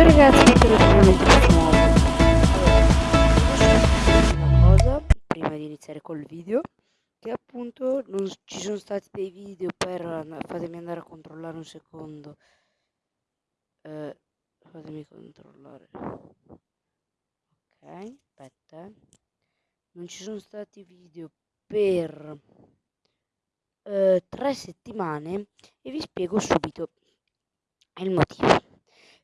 Ciao ragazzi, bentornati in questo nuovo cosa prima di iniziare col video che appunto non ci sono stati dei video per fatemi andare a controllare un secondo. Eh, fatemi controllare. Ok aspetta eh. non ci sono stati video per eh, tre settimane e vi spiego subito il motivo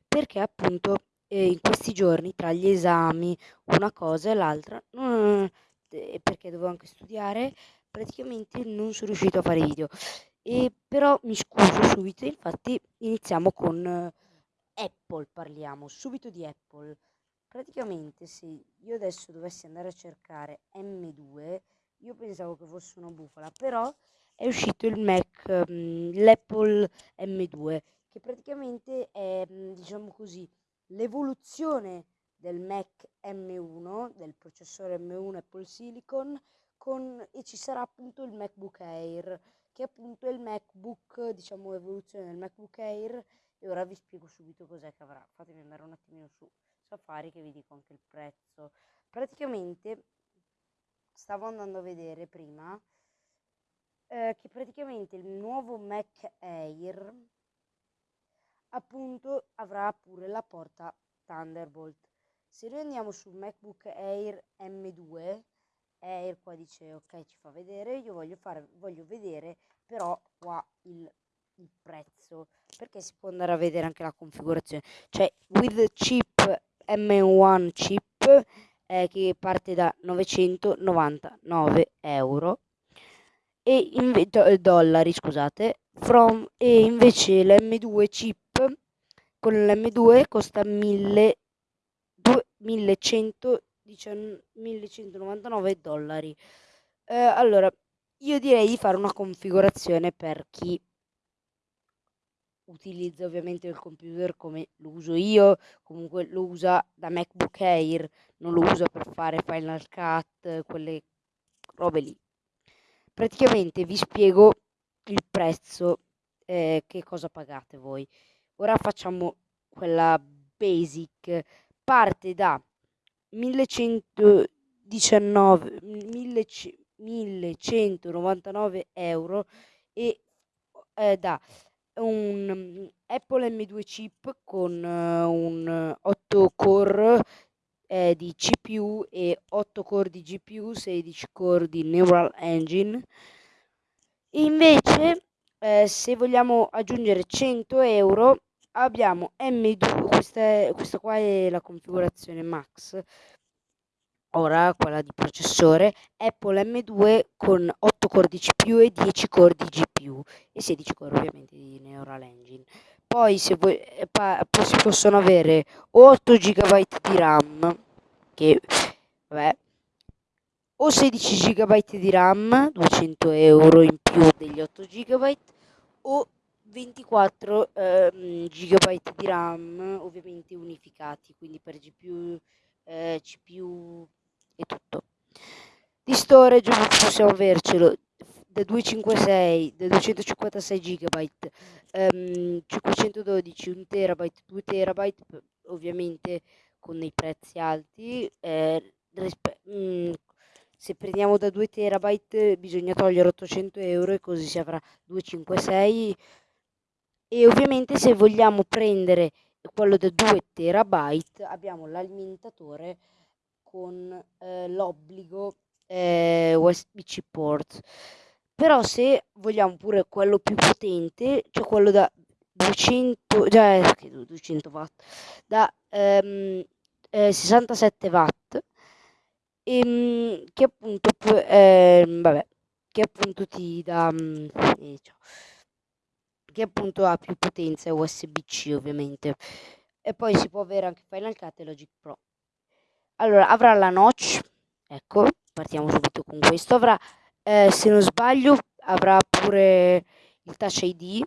perché appunto eh, in questi giorni tra gli esami, una cosa e l'altra, eh, perché dovevo anche studiare, praticamente non sono riuscito a fare video. E però mi scuso subito, infatti iniziamo con eh, Apple, parliamo subito di Apple. Praticamente se io adesso dovessi andare a cercare M2, io pensavo che fosse una bufala, però è uscito il Mac, um, l'Apple M2 che praticamente è, mhmm, diciamo così, l'evoluzione del Mac M1, del processore M1 Apple Silicon, con, e ci sarà appunto il MacBook Air, che appunto è il MacBook, diciamo, evoluzione del MacBook Air, e ora vi spiego subito cos'è che avrà. Fatemi andare un attimino su Safari che vi dico anche il prezzo. Praticamente stavo andando a vedere prima eh, che praticamente il nuovo Mac Air appunto avrà pure la porta Thunderbolt. Se noi andiamo sul MacBook Air M2, Air qua dice ok ci fa vedere, io voglio, fare, voglio vedere però qua il, il prezzo, perché si può andare a vedere anche la configurazione. Cioè with chip M1 chip eh, che parte da 999 euro e in, dollari scusate from e invece l'M2 chip con l'M2 costa 1000, 1199 dollari. Eh, allora, io direi di fare una configurazione per chi utilizza ovviamente il computer come lo uso io, comunque lo usa da MacBook Air, non lo usa per fare Final Cut, quelle robe lì. Praticamente vi spiego il prezzo, eh, che cosa pagate voi. Ora facciamo quella basic. Parte da 1119, 1199 euro e eh, da un Apple M2 chip con uh, un 8 core eh, di CPU e 8 core di GPU, 16 core di Neural Engine. Invece eh, se vogliamo aggiungere 100 euro abbiamo M2, questa, è, questa qua è la configurazione max, ora quella di processore, Apple M2 con 8 core di CPU e 10 core di GPU e 16 core ovviamente di Neural Engine. Poi voi, eh, si possono avere 8 GB di RAM, che vabbè, o 16 GB di RAM, 200 euro in più degli 8 GB, o 24 eh, GB di RAM, ovviamente unificati, quindi per GPU, eh, CPU e tutto. Di storage possiamo avercelo da 256, da 256 GB, ehm, 512, 1 TB, 2 TB, ovviamente con dei prezzi alti, eh, mh, mm, se prendiamo da 2 terabyte bisogna togliere 800 euro e così si avrà 256 e ovviamente se vogliamo prendere quello da 2 terabyte abbiamo l'alimentatore con eh, l'obbligo eh, USB-C port però se vogliamo pure quello più potente cioè quello da 200 già cioè, 200 watt da ehm, eh, 67 watt ehm, che appunto eh, vabbè, che appunto ti dà mm, eh, che appunto ha più potenza USB-C ovviamente. E poi si può avere anche Final Cut e Logic Pro. Allora avrà la notch ecco partiamo subito con questo avrà eh, se non sbaglio avrà pure il touch ID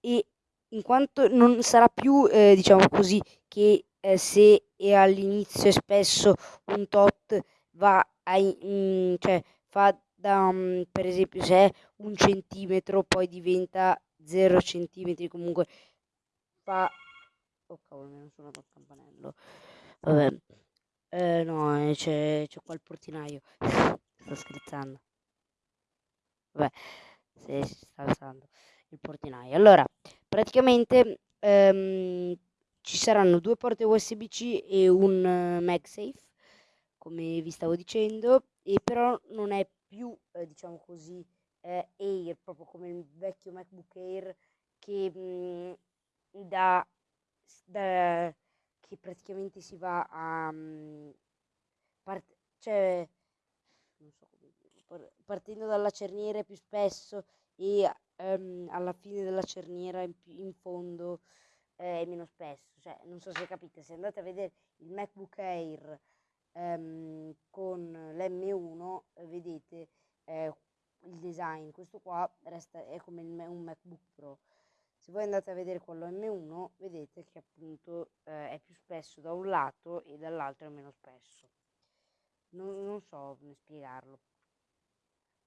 e in quanto non sarà più eh, diciamo così che eh, se all'inizio spesso un tot va a, mm, cioè fa da, um, per esempio se è un centimetro poi diventa 0 centimetri comunque fa Oh cavolo, mi hanno suonato il campanello. Vabbè. Eh, no, eh, c'è, c'è qua il portinaio. Sto scherzando. Vabbè, se si sta alzando il portinaio. Allora, praticamente ehm, ci saranno due porte USB-C e un uh, MagSafe, come vi stavo dicendo, e però non è più, eh, diciamo così, eh, Air, proprio come il vecchio MacBook Air che mh, mm, da, da, che praticamente si va a mh, part- cioè non so partendo dalla cerniera più spesso e um, alla fine della cerniera in, in fondo eh, meno spesso. Cioè non so se capite se andate a vedere il MacBook Air um, con l'M1 eh, vedete eh, il design. Questo qua resta è come il, un MacBook Pro. Se voi andate a vedere quello M1 vedete che appunto eh, è più spesso da un lato e dall'altro è meno spesso. Non, non so come spiegarlo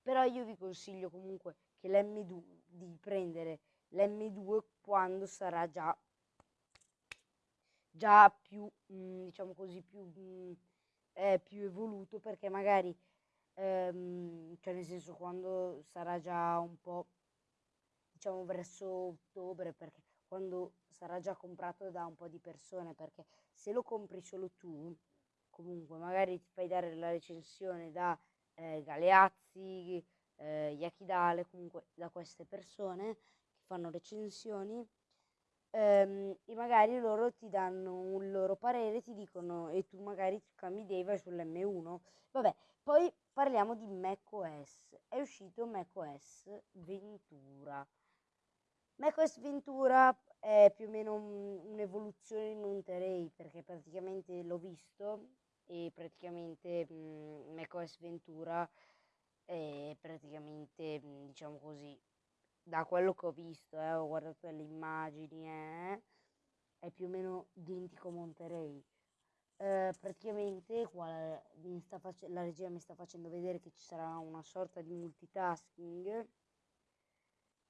però io vi consiglio comunque che l'M2 di prendere l'M2 quando sarà già già più mh, mm, diciamo così più mh, mm, eh, più evoluto perché magari ehm, cioè nel senso quando sarà già un po' diciamo verso ottobre perché quando sarà già comprato da un po' di persone perché se lo compri solo tu comunque magari ti fai dare la recensione da eh, Galeazzi, eh, Yakidale, comunque da queste persone che fanno recensioni ehm, e magari loro ti danno un loro parere, ti dicono e tu magari cambi idea vai sull'M1. Vabbè, poi parliamo di macOS. È uscito macOS Ventura macOS Ventura è più o meno un, un'evoluzione di Monterey perché praticamente l'ho visto e praticamente mh, mm, macOS Ventura è praticamente mh, diciamo così da quello che ho visto eh, ho guardato le immagini eh, è più o meno identico a Monterey eh, praticamente qua la, face- la regia mi sta facendo vedere che ci sarà una sorta di multitasking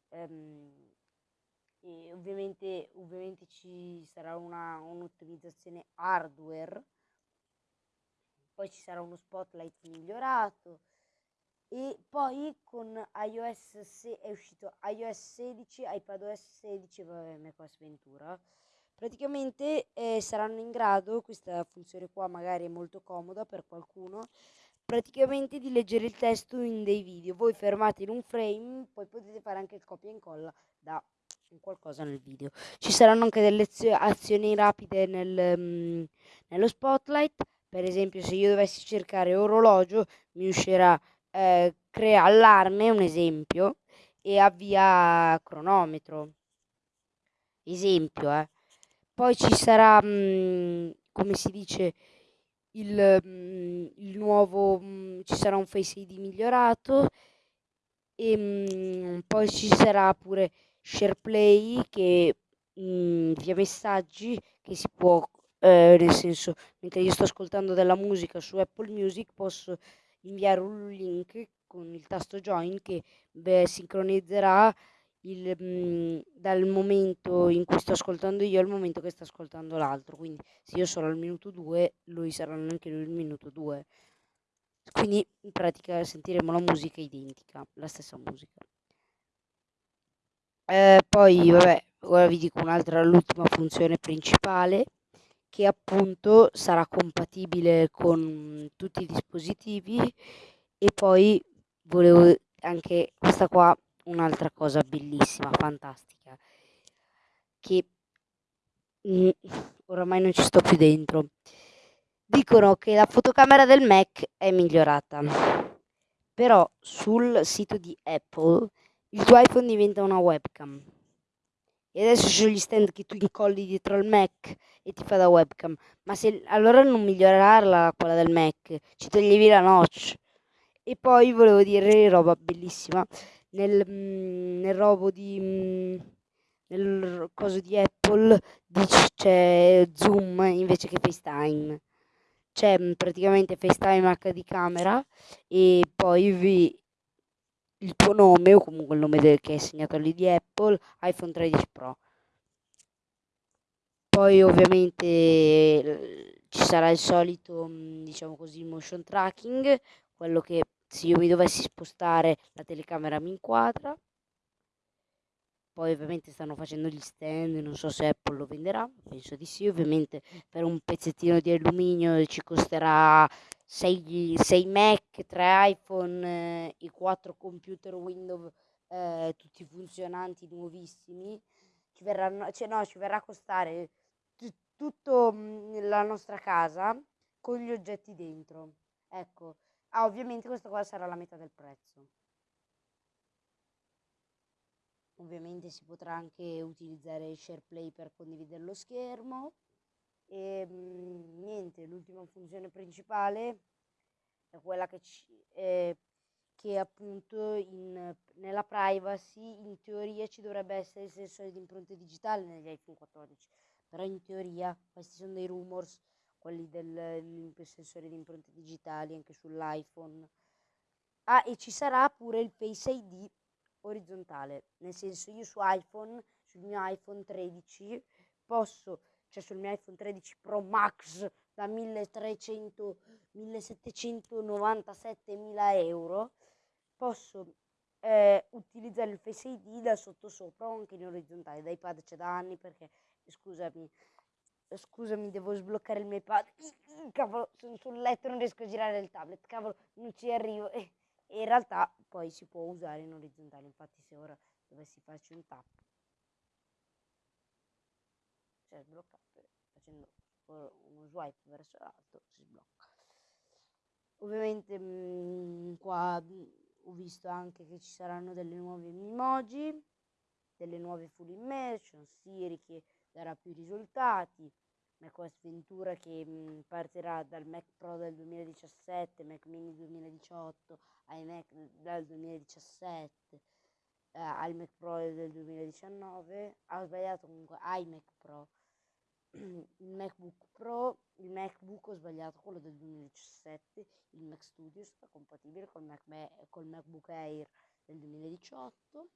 ehm, e ovviamente, ovviamente ci sarà una, un'ottimizzazione hardware, poi ci sarà uno spotlight migliorato e poi con iOS se è uscito iOS 16, iPadOS 16 e macOS Ventura. Praticamente eh, saranno in grado, questa funzione qua magari è molto comoda per qualcuno, praticamente di leggere il testo in dei video. Voi fermate in un frame, poi potete fare anche il copia e incolla da qualcosa nel video. Ci saranno anche delle azioni rapide nel, um, nello spotlight, per esempio se io dovessi cercare orologio mi uscirà eh, crea allarme, un esempio, e avvia cronometro. Esempio, eh. Poi ci sarà, mh, mm, come si dice, il, mh, mm, il nuovo, mh, mm, ci sarà un Face ID migliorato e poi ci sarà pure SharePlay che via messaggi che si può, eh, nel senso, mentre io sto ascoltando della musica su Apple Music posso inviare un link con il tasto join che beh, sincronizzerà il, mh, dal momento in cui sto ascoltando io al momento che sta ascoltando l'altro. Quindi se io sono al minuto 2, lui sarà anche lui al minuto 2. Quindi in pratica sentiremo la musica identica, la stessa musica. Eh, poi, vabbè, ora vi dico un'altra, l'ultima funzione principale, che appunto sarà compatibile con tutti i dispositivi e poi volevo anche questa qua, un'altra cosa bellissima, fantastica, che mh, oramai non ci sto più dentro. Dicono che la fotocamera del Mac è migliorata, però sul sito di Apple il tuo iPhone diventa una webcam. E adesso sono gli stand che tu incolli dietro al Mac e ti fa da webcam. Ma se allora non migliorarla quella del Mac, ci toglievi la notch. E poi volevo dire roba bellissima. Nel, mm, nel robo di. Mm, nel coso di Apple c'è Zoom invece che FaceTime. C'è mm, praticamente FaceTime HD camera e poi vi il tuo nome o comunque il nome del, che è segnato lì di Apple, iPhone 13 Pro. poi ovviamente ci sarà il solito, mm, diciamo così, motion tracking, quello che se io mi dovessi spostare la telecamera mi inquadra. Poi ovviamente stanno facendo gli stand, non so se Apple lo venderà, penso di sì, ovviamente per un pezzettino di alluminio ci costerà 6, 6 Mac, 3 iPhone, eh, i 4 computer Windows eh, tutti funzionanti, nuovissimi, ci verranno, cioè no, ci verrà a costare tutta la nostra casa con gli oggetti dentro. Ecco, ah, ovviamente questa qua sarà la metà del prezzo. Ovviamente si potrà anche utilizzare SharePlay per condividere lo schermo. E mh, niente, l'ultima funzione principale è quella che, ci, eh, che appunto in, nella privacy in teoria ci dovrebbe essere il sensore di impronte digitali negli iPhone 14 però in teoria questi sono dei rumors quelli del sensore di impronte digitali anche sull'iPhone. Ah e ci sarà pure il Face ID orizzontale nel senso io su iPhone sul mio iPhone 13 posso cioè sul mio iPhone 13 Pro Max da 1300 1797 mila euro posso eh, utilizzare il Face ID da sotto sopra o anche in orizzontale. Da iPad c'è da anni perché scusami scusami devo sbloccare il mio iPad. Cavolo sono sul letto non riesco a girare il tablet. Cavolo non ci arrivo. E in realtà poi si può usare in orizzontale. Infatti se ora dovessi farci un tap cioè sbloccato facendo uno swipe verso l'alto si sblocca. Ovviamente mh, mm, qua ho visto anche che ci saranno delle nuove emoji delle nuove full immersion Siri che darà più risultati. macOS Ventura che mh, partirà dal Mac Pro del 2017 Mac Mini 2018 iMac dal 2017 eh, al Mac Pro del 2019 ha sbagliato comunque iMac Pro il MacBook Pro, il MacBook ho sbagliato, quello del 2017, il Mac Studio sta compatibile col, Mac, col MacBook Air del 2018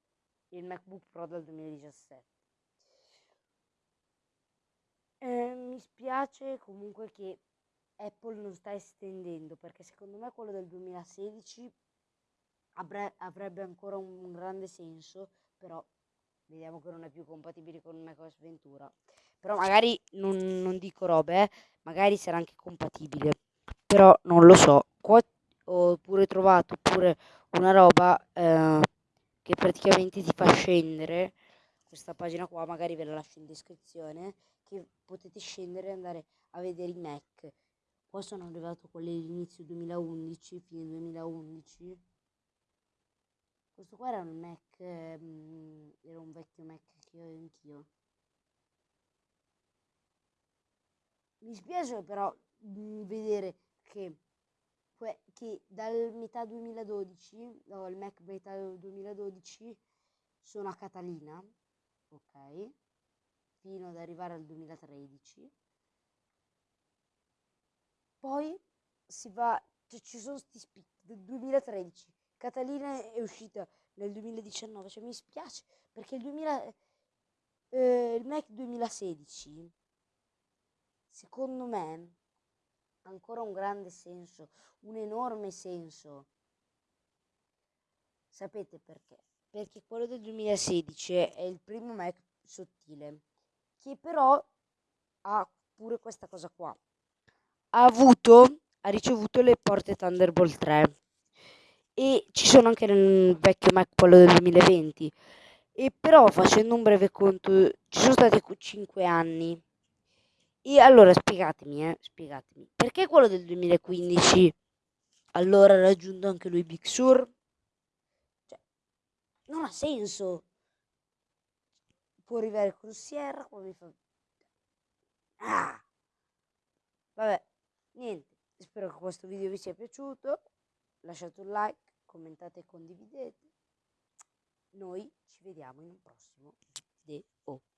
e il MacBook Pro del 2017. Eh, mi spiace comunque che Apple non sta estendendo perché secondo me quello del 2016 avrebbe ancora un grande senso, però vediamo che non è più compatibile con macOS Ventura. Però magari non, non dico robe, eh. magari sarà anche compatibile. Però non lo so. Qua ho pure trovato pure una roba eh, che praticamente ti fa scendere. Questa pagina qua magari ve la lascio in descrizione. Che potete scendere e andare a vedere i Mac. Qua sono arrivato quelli all'inizio 2011, fine 2011 questo qua era un Mac, ehm, era un vecchio Mac che ho anch'io. Mi spiace però vedere che, che dal metà 2012, no, il Mac metà 2012 sono a Catalina, ok, fino ad arrivare al 2013. Poi si va, cioè ci sono questi spicchi del 2013 Catalina è uscita nel 2019, cioè mi spiace perché il, 2000, eh, il Mac 2016 secondo me ancora un grande senso, un enorme senso. Sapete perché? Perché quello del 2016 è il primo Mac sottile, che però ha pure questa cosa qua. Ha avuto, ha ricevuto le porte Thunderbolt 3 e ci sono anche nel vecchio Mac quello del 2020 e però facendo un breve conto ci sono stati 5 anni e allora spiegatemi eh, spiegatemi perché quello del 2015 allora ha raggiunto anche lui Big Sur? Cioè, non ha senso. Può arrivare Sierra come mi fa ah! Vabbè niente spero che questo video vi sia piaciuto. Lasciate un like, commentate e condividete. Noi ci vediamo in un prossimo video.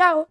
Tchau!